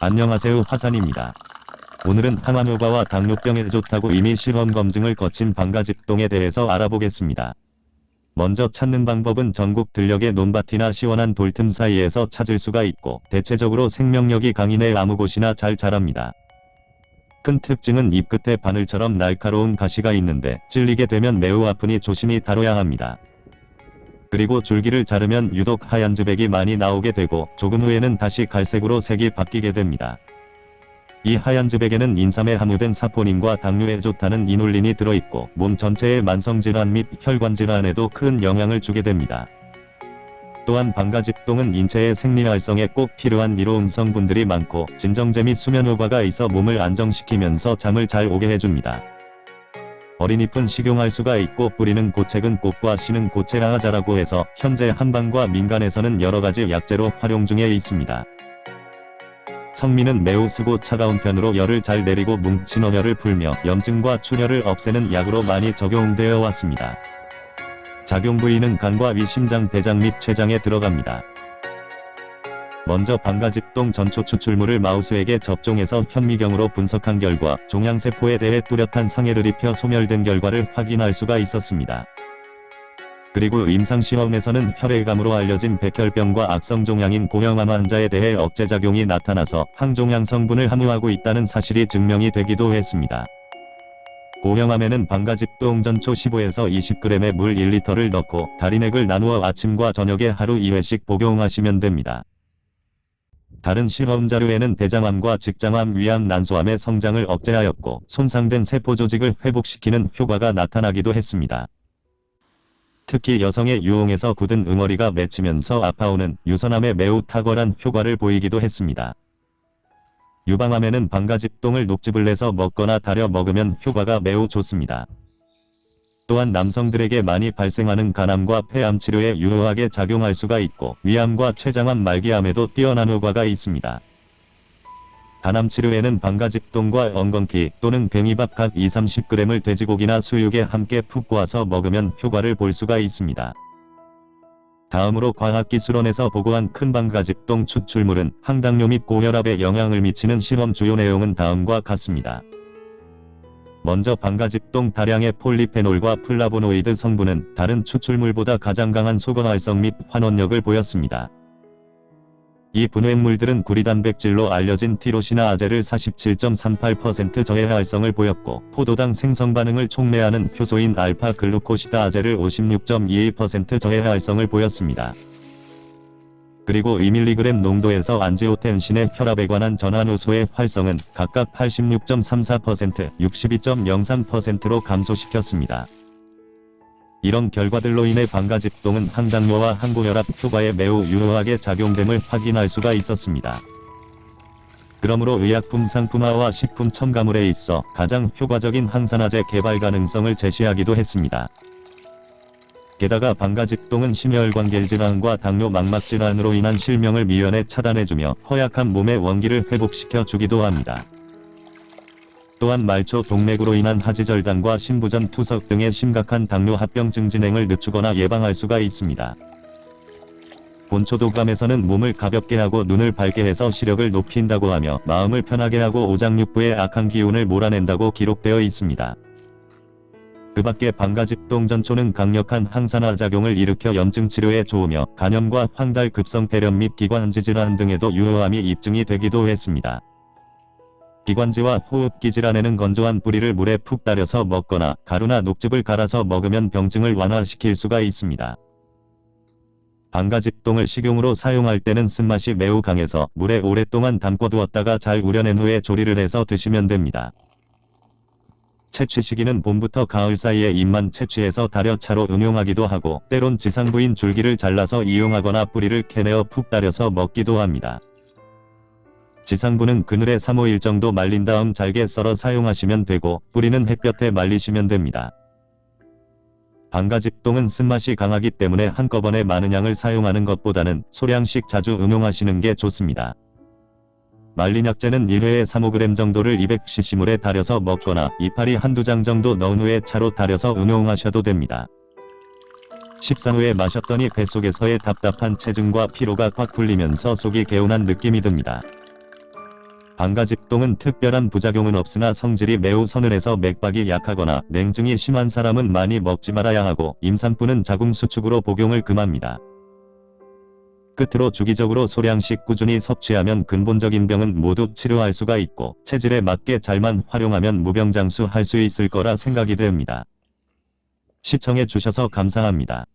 안녕하세요 화산입니다. 오늘은 항암효과와 당뇨병에 좋다고 이미 실험 검증을 거친 방가집동에 대해서 알아보겠습니다. 먼저 찾는 방법은 전국 들녘의 논밭이나 시원한 돌틈 사이에서 찾을 수가 있고 대체적으로 생명력이 강인 해 아무 곳이나 잘 자랍니다. 큰 특징은 잎 끝에 바늘처럼 날카로운 가시가 있는데 찔리게 되면 매우 아프니 조심히 다뤄야 합니다. 그리고 줄기를 자르면 유독 하얀 즈백이 많이 나오게 되고 조금 후에는 다시 갈색으로 색이 바뀌게 됩니다. 이 하얀 즈백에는 인삼에 함유된 사포닌과 당뇨에 좋다는 이눌린이 들어있고 몸 전체의 만성질환 및 혈관질환에도 큰 영향을 주게 됩니다. 또한 방가집동은 인체의 생리활성에 꼭 필요한 이로운 성분들이 많고 진정제 및 수면 효과가 있어 몸을 안정시키면서 잠을 잘 오게 해줍니다. 어린잎은 식용할 수가 있고 뿌리는 고책은 꽃과 씨는 고체하자라고 해서 현재 한방과 민간에서는 여러가지 약재로 활용 중에 있습니다. 성미는 매우 쓰고 차가운 편으로 열을 잘 내리고 뭉친 어혈을 풀며 염증과 출혈을 없애는 약으로 많이 적용되어 왔습니다. 작용 부위는 간과 위, 심장, 대장 및 췌장에 들어갑니다. 먼저 방가집동 전초 추출물을 마우스에게 접종해서 현미경으로 분석한 결과 종양세포에 대해 뚜렷한 상해를 입혀 소멸된 결과를 확인할 수가 있었습니다. 그리고 임상시험에서는 혈액암으로 알려진 백혈병과 악성종양인 고형암 환자에 대해 억제작용이 나타나서 항종양 성분을 함유하고 있다는 사실이 증명이 되기도 했습니다. 고형암에는 방가집동 전초 15에서 20g의 물 1리터를 넣고 다리넥을 나누어 아침과 저녁에 하루 2회씩 복용하시면 됩니다. 다른 실험 자료에는 대장암과 직장암, 위암, 난소암의 성장을 억제하였고 손상된 세포 조직을 회복시키는 효과가 나타나기도 했습니다. 특히 여성의 유홍에서 굳은 응어리가 맺히면서 아파오는 유선암에 매우 탁월한 효과를 보이기도 했습니다. 유방암에는 방가집동을 녹즙을 내서 먹거나 달여 먹으면 효과가 매우 좋습니다. 또한 남성들에게 많이 발생하는 간암과 폐암 치료에 유효하게 작용할 수가 있고 위암과 췌장암 말기암에도 뛰어난 효과가 있습니다. 간암 치료에는 방가집동과 엉겅퀴 또는 괭이밥 각 2-30g을 돼지고기나 수육에 함께 푹 구워서 먹으면 효과를 볼 수가 있습니다. 다음으로 과학기술원에서 보고한 큰 방가집동 추출물은 항당뇨 및 고혈압에 영향을 미치는 실험 주요 내용은 다음과 같습니다. 먼저 방가지똥 다량의 폴리페놀과 플라보노이드 성분은 다른 추출물보다 가장 강한 소거활성 및 환원력을 보였습니다. 이 분해물들은 구리단백질로 알려진 티로시나아제를 47.38% 저해활성을 보였고 포도당 생성 반응을 촉매하는 효소인 알파 글루코시다아제를 56.22% 저해활성을 보였습니다. 그리고 2mg 농도에서 안지오텐신의 혈압에 관한 전환효소의 활성은 각각 86.34%, 62.03%로 감소시켰습니다. 이런 결과들로 인해 방가집동은 항당뇨와 항고혈압 효과에 매우 유효하게 작용됨을 확인할 수가 있었습니다. 그러므로 의약품 상품화와 식품 첨가물에 있어 가장 효과적인 항산화제 개발 가능성을 제시하기도 했습니다. 게다가 방가집동은 심혈관계 질환과 당뇨 망막 질환으로 인한 실명을 미연에 차단해주며 허약한 몸의 원기를 회복시켜 주기도 합니다. 또한 말초 동맥으로 인한 하지절단과 신부전 투석 등의 심각한 당뇨 합병증 진행을 늦추거나 예방할 수가 있습니다. 본초도감에서는 몸을 가볍게 하고 눈을 밝게 해서 시력을 높인다고 하며 마음을 편하게 하고 오장육부의 악한 기운을 몰아낸다고 기록되어 있습니다. 그 밖에 방가집동전초는 강력한 항산화 작용을 일으켜 염증 치료에 좋으며 간염과 황달 급성 폐렴 및 기관지 질환 등에도 유효함이 입증이 되기도 했습니다. 기관지와 호흡기 질환에는 건조한 뿌리를 물에 푹 따려서 먹거나 가루나 녹즙을 갈아서 먹으면 병증을 완화시킬 수가 있습니다. 방가집동을 식용으로 사용할 때는 쓴맛이 매우 강해서 물에 오랫동안 담궈두었다가 잘 우려낸 후에 조리를 해서 드시면 됩니다. 채취 시기는 봄부터 가을 사이에 잎만 채취해서 달여 차로 응용하기도 하고 때론 지상부인 줄기를 잘라서 이용하거나 뿌리를 캐내어 푹 따려서 먹기도 합니다. 지상부는 그늘에 3-5일 정도 말린 다음 잘게 썰어 사용하시면 되고 뿌리는 햇볕에 말리시면 됩니다. 방가집동은 쓴맛이 강하기 때문에 한꺼번에 많은 양을 사용하는 것보다는 소량씩 자주 응용하시는 게 좋습니다. 말린 약재는 1회에 3-5g 정도를 200cc물에 달여서 먹거나 이파리 한두 장 정도 넣은 후에 차로 달여서 응용하셔도 됩니다. 식사 후에 마셨더니 뱃속에서의 답답한 체증과 피로가 확 풀리면서 속이 개운한 느낌이 듭니다. 방가집동은 특별한 부작용은 없으나 성질이 매우 서늘해서 맥박이 약하거나 냉증이 심한 사람은 많이 먹지 말아야 하고 임산부는 자궁 수축으로 복용을 금합니다. 끝으로 주기적으로 소량씩 꾸준히 섭취하면 근본적인 병은 모두 치료할 수가 있고 체질에 맞게 잘만 활용하면 무병장수 할 수 있을 거라 생각이 됩니다. 시청해 주셔서 감사합니다.